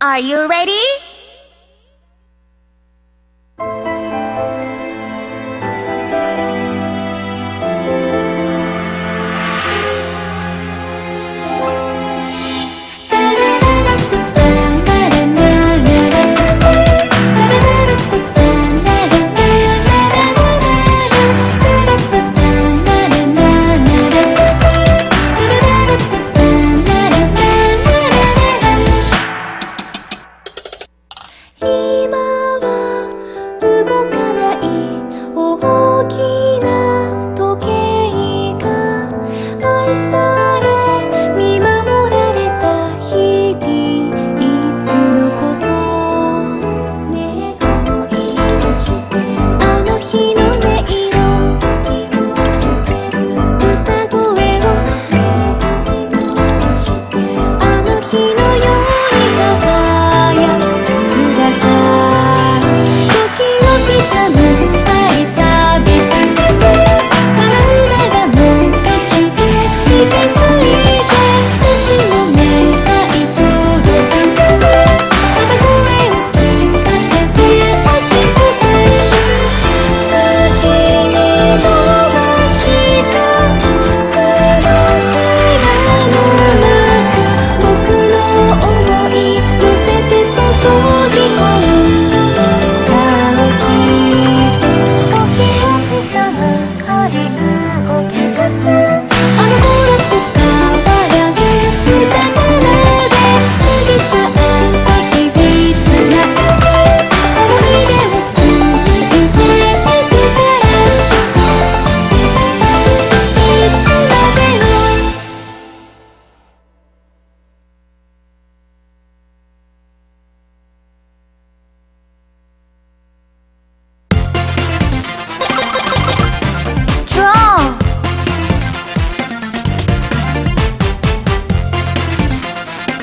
Are you ready? Christina.